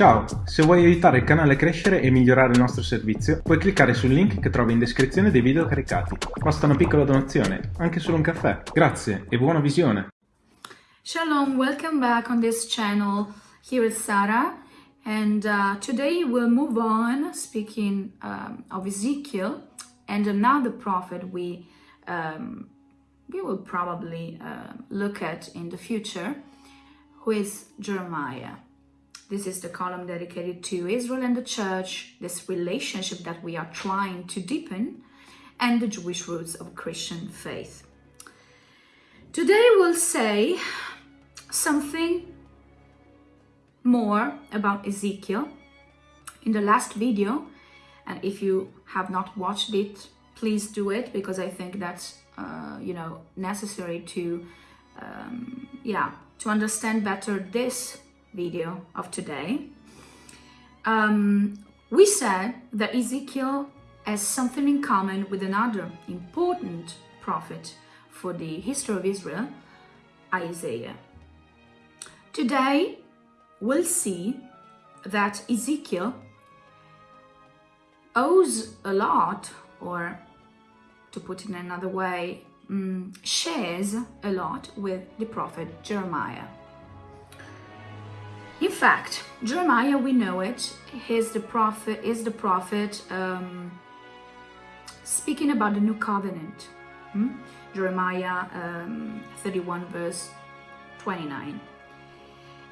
Ciao, se vuoi aiutare il canale a crescere e migliorare il nostro servizio, puoi cliccare sul link che trovi in descrizione dei video caricati. Basta una piccola donazione, anche solo un caffè. Grazie e buona visione! Shalom, welcome back on this channel. Here is Sarah and uh, today we'll move on speaking um, of Ezekiel and another prophet we um, we will probably uh, look at in the future who is Jeremiah. This is the column dedicated to Israel and the church, this relationship that we are trying to deepen, and the Jewish roots of Christian faith. Today we'll say something more about Ezekiel. In the last video, and if you have not watched it, please do it because I think that's, uh, you know, necessary to, um, yeah, to understand better this video of today, um, we said that Ezekiel has something in common with another important prophet for the history of Israel, Isaiah. Today, we'll see that Ezekiel owes a lot, or to put it in another way, um, shares a lot with the prophet Jeremiah. In fact, Jeremiah, we know it, he's the prophet, is the prophet um, speaking about the new covenant. Hmm? Jeremiah um, 31 verse 29.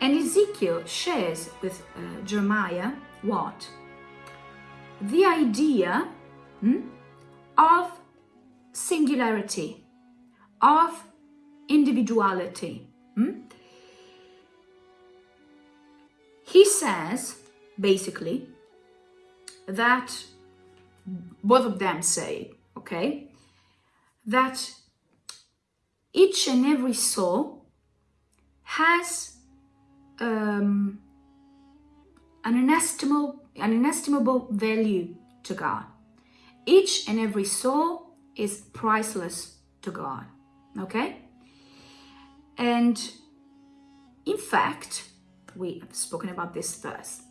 And Ezekiel shares with uh, Jeremiah what? The idea hmm, of singularity, of individuality. Hmm? He says, basically, that both of them say, okay, that each and every soul has um, an inestimable, an inestimable value to God. Each and every soul is priceless to God, okay? And in fact, we have spoken about this verse.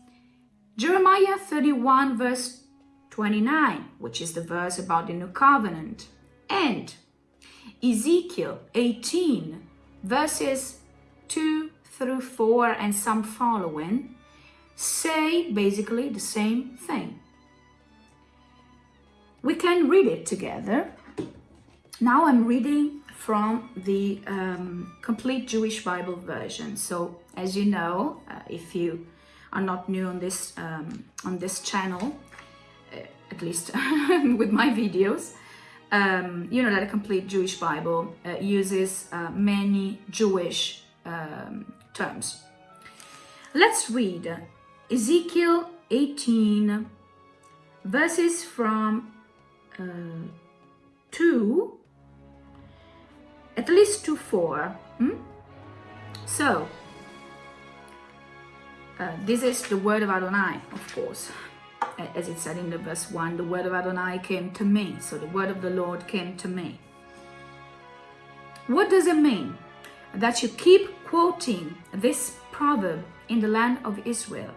Jeremiah 31 verse 29, which is the verse about the new covenant, and Ezekiel 18 verses 2 through 4 and some following say basically the same thing. We can read it together. Now I'm reading from the um, complete Jewish Bible version. So as you know, uh, if you are not new on this um, on this channel, uh, at least with my videos, um, you know that a complete Jewish Bible uh, uses uh, many Jewish um, terms. Let's read Ezekiel 18 verses from uh, 2 at least to 4. Hmm? So, uh, this is the word of Adonai, of course. As it said in the verse 1, the word of Adonai came to me. So the word of the Lord came to me. What does it mean? That you keep quoting this proverb in the land of Israel.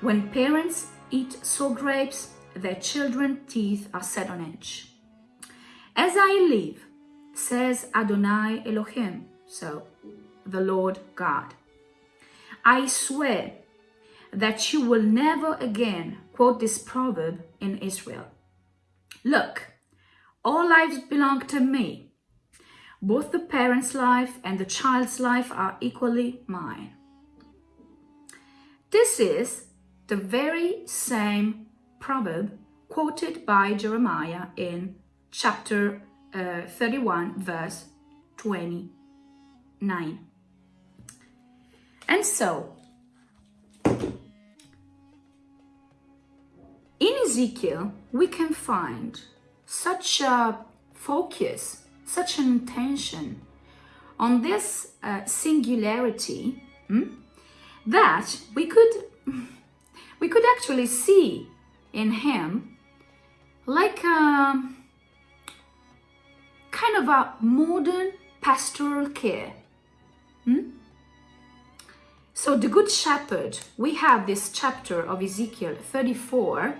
When parents eat sour grapes, their children's teeth are set on edge. As I live, says Adonai Elohim, so the Lord God. I swear that you will never again quote this proverb in Israel. Look, all lives belong to me. Both the parent's life and the child's life are equally mine. This is the very same proverb quoted by Jeremiah in chapter uh, 31 verse 29. And so, in Ezekiel, we can find such a focus, such an intention on this uh, singularity hmm, that we could we could actually see in him like a um, kind of a modern pastoral care. Hmm? So the Good Shepherd, we have this chapter of Ezekiel 34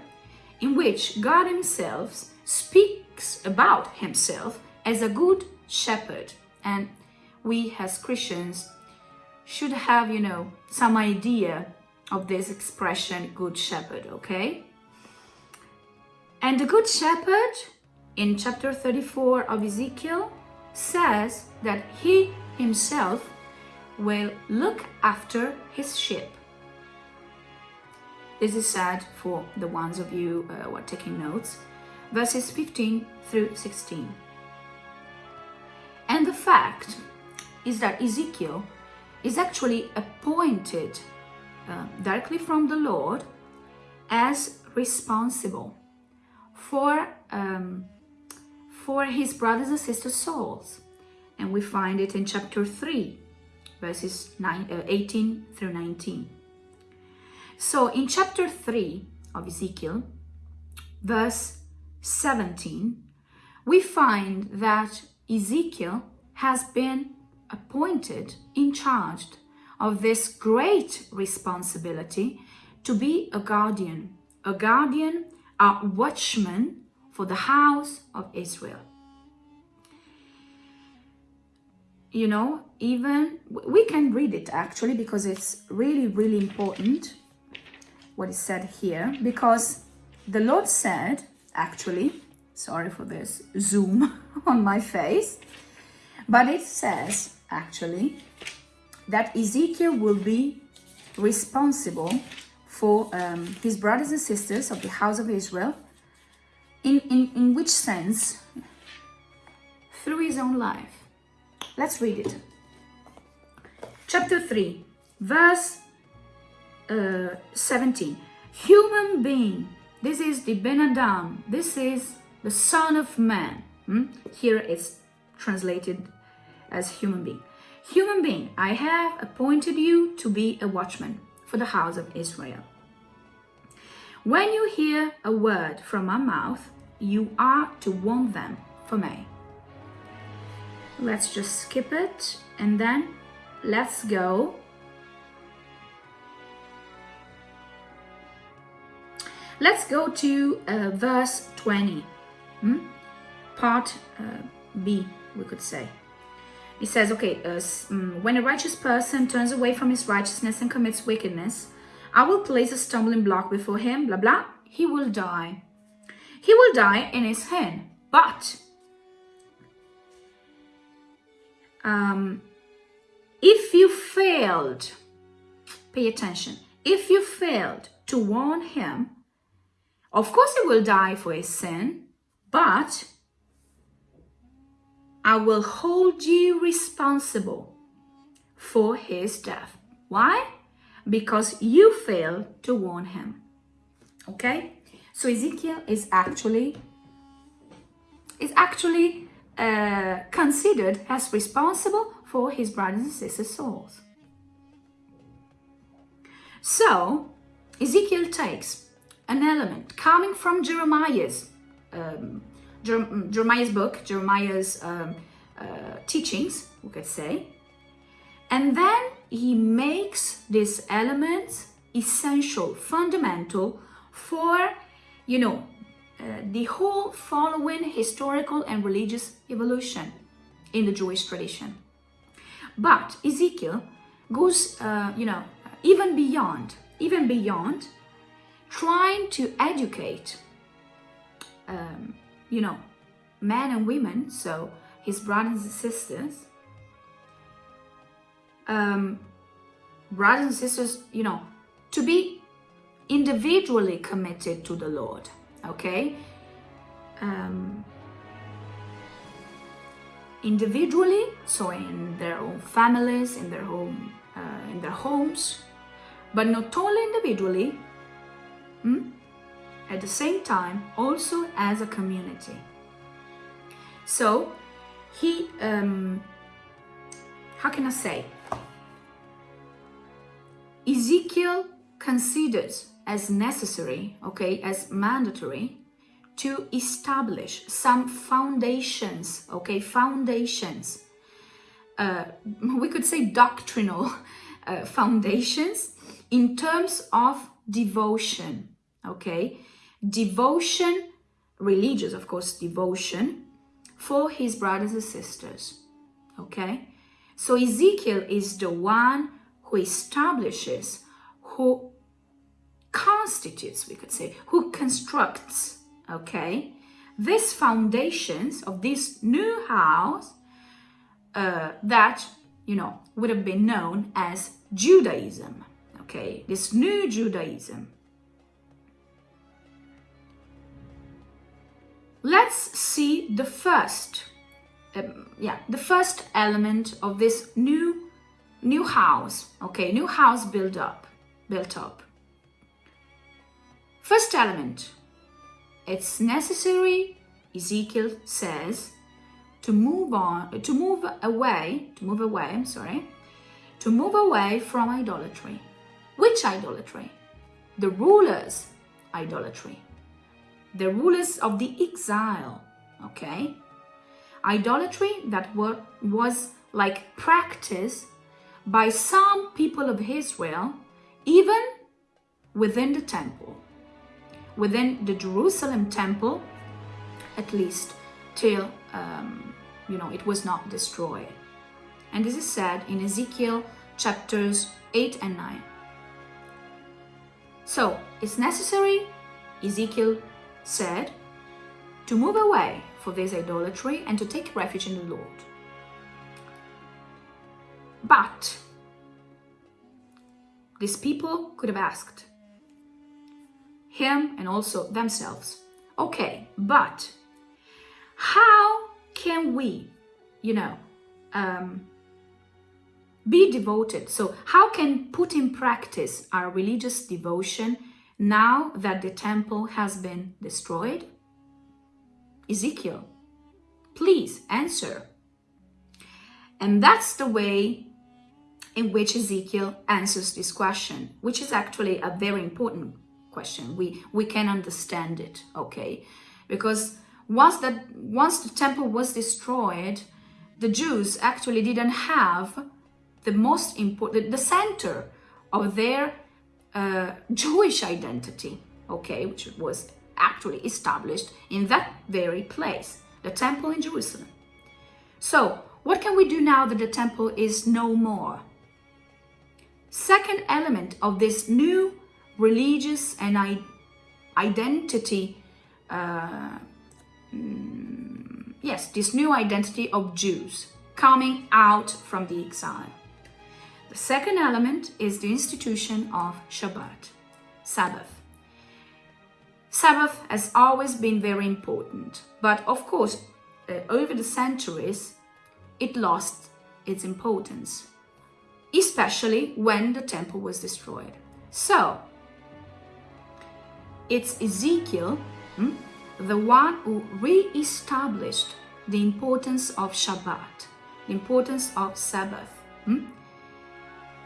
in which God himself speaks about himself as a good shepherd. And we as Christians should have, you know, some idea of this expression, good shepherd, okay? And the good shepherd in chapter 34 of Ezekiel says that he himself will look after his sheep. This is said for the ones of you uh, who are taking notes, verses 15 through 16. And the fact is that Ezekiel is actually appointed uh, directly from the Lord as responsible for um, for his brothers and sisters' souls. And we find it in chapter 3, verses uh, 18 through 19. So in chapter 3 of Ezekiel, verse 17, we find that Ezekiel has been appointed in charge of this great responsibility to be a guardian, a guardian, a watchman for the house of Israel. You know, even we can read it actually because it's really, really important what is said here because the Lord said, actually, sorry for this zoom on my face, but it says actually that Ezekiel will be responsible for um, his brothers and sisters of the house of Israel in, in, in which sense? Through his own life. Let's read it. Chapter 3, verse uh, 17. Human being. This is the Ben Adam. This is the Son of Man. Hmm? Here it's translated as human being. Human being, I have appointed you to be a watchman for the house of Israel. When you hear a word from my mouth, you are to warn them for me. Let's just skip it and then let's go. Let's go to uh, verse 20, hmm? part uh, B, we could say. It says, okay, uh, mm, when a righteous person turns away from his righteousness and commits wickedness, I will place a stumbling block before him, blah, blah, he will die he will die in his hand. But um, if you failed, pay attention, if you failed to warn him, of course he will die for his sin, but I will hold you responsible for his death. Why? Because you failed to warn him. Okay? So Ezekiel is actually is actually uh, considered as responsible for his brothers and sisters' souls. So Ezekiel takes an element coming from Jeremiah's um, Jeremiah's book, Jeremiah's um, uh, teachings, we could say, and then he makes these elements essential, fundamental for you know, uh, the whole following historical and religious evolution in the Jewish tradition. But Ezekiel goes, uh, you know, even beyond, even beyond trying to educate, um, you know, men and women, so his brothers and sisters, um, brothers and sisters, you know, to be individually committed to the Lord, okay? Um, individually, so in their own families, in their home, uh, in their homes, but not only individually, hmm? at the same time, also as a community. So he, um, how can I say? Ezekiel considers as necessary, okay, as mandatory to establish some foundations, okay, foundations, uh, we could say doctrinal uh, foundations in terms of devotion, okay? Devotion, religious, of course, devotion for his brothers and sisters, okay? So Ezekiel is the one who establishes, who constitutes, we could say, who constructs, okay, these foundations of this new house uh, that, you know, would have been known as Judaism, okay, this new Judaism. Let's see the first, um, yeah, the first element of this new, new house, okay, new house built up, built up. First element, it's necessary, Ezekiel says, to move on, uh, to move away, to move away, I'm sorry, to move away from idolatry. Which idolatry? The rulers' idolatry. The rulers of the exile, okay? Idolatry that were, was like practiced by some people of Israel, even within the temple within the Jerusalem temple, at least till, um, you know, it was not destroyed. And this is said in Ezekiel chapters 8 and 9. So it's necessary, Ezekiel said, to move away for this idolatry and to take refuge in the Lord. But these people could have asked, him and also themselves. Okay, but how can we, you know, um, be devoted? So how can put in practice our religious devotion now that the temple has been destroyed? Ezekiel, please answer. And that's the way in which Ezekiel answers this question, which is actually a very important question. We we can understand it, okay? Because once that once the temple was destroyed, the Jews actually didn't have the most important, the center of their uh, Jewish identity, okay, which was actually established in that very place, the temple in Jerusalem. So, what can we do now that the temple is no more? Second element of this new religious and identity, uh, mm, yes, this new identity of Jews coming out from the exile. The second element is the institution of Shabbat, Sabbath. Sabbath has always been very important, but of course, uh, over the centuries, it lost its importance, especially when the temple was destroyed. So, it's Ezekiel, hmm, the one who re-established the importance of Shabbat, the importance of Sabbath. Hmm?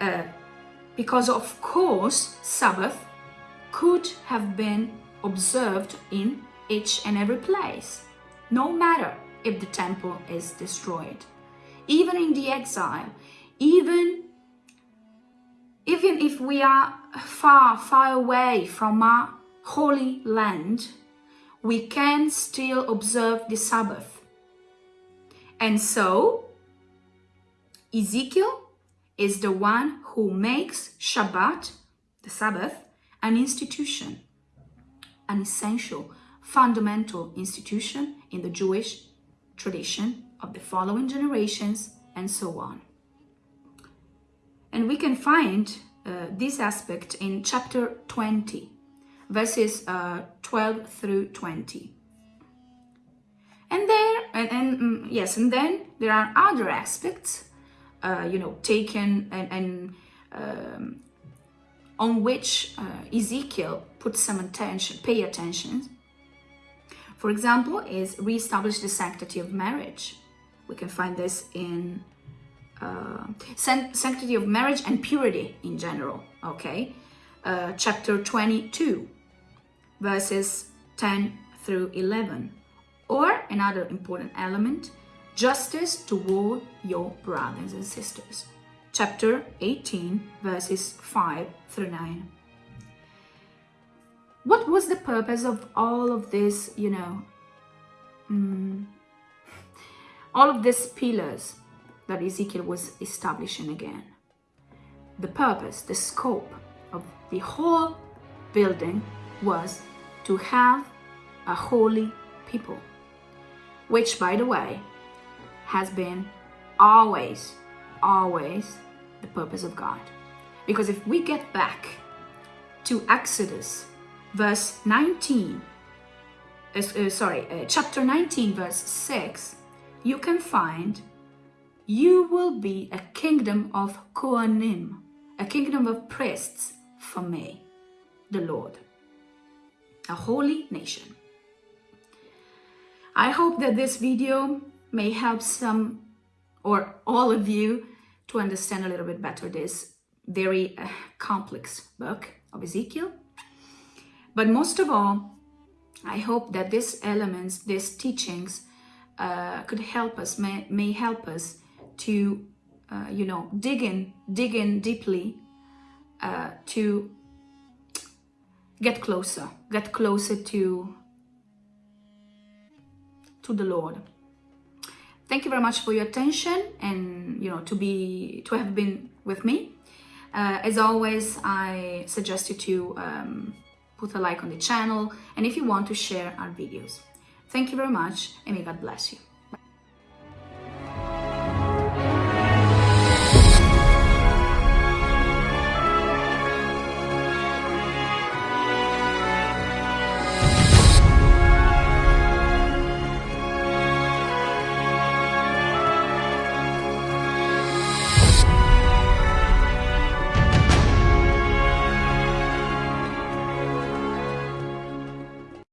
Uh, because of course, Sabbath could have been observed in each and every place, no matter if the temple is destroyed. Even in the exile, even, even if we are far, far away from our Holy Land, we can still observe the Sabbath. And so, Ezekiel is the one who makes Shabbat, the Sabbath, an institution, an essential, fundamental institution in the Jewish tradition of the following generations and so on. And we can find uh, this aspect in chapter 20 verses uh, 12 through 20. And there, and, and mm, yes, and then there are other aspects, uh, you know, taken and, and um, on which uh, Ezekiel put some attention, pay attention. For example, is reestablish the sanctity of marriage. We can find this in uh, sanctity of marriage and purity in general, okay? Uh, chapter 22 verses 10 through 11. Or another important element, justice toward your brothers and sisters. chapter 18, verses 5 through 9. What was the purpose of all of this, you know, mm, all of these pillars that Ezekiel was establishing again? The purpose, the scope of the whole building was to have a holy people, which, by the way, has been always, always the purpose of God. Because if we get back to Exodus, verse 19, uh, uh, sorry, uh, chapter 19, verse 6, you can find you will be a kingdom of Kohanim, a kingdom of priests for me, the Lord, a holy nation. I hope that this video may help some or all of you to understand a little bit better this very uh, complex book of Ezekiel. But most of all, I hope that these elements, these teachings, uh, could help us, may, may help us to, uh, you know, dig in, dig in deeply uh, to get closer, get closer to, to the Lord. Thank you very much for your attention and, you know, to be, to have been with me. Uh, as always, I suggest you to um, put a like on the channel and if you want to share our videos. Thank you very much and may God bless you.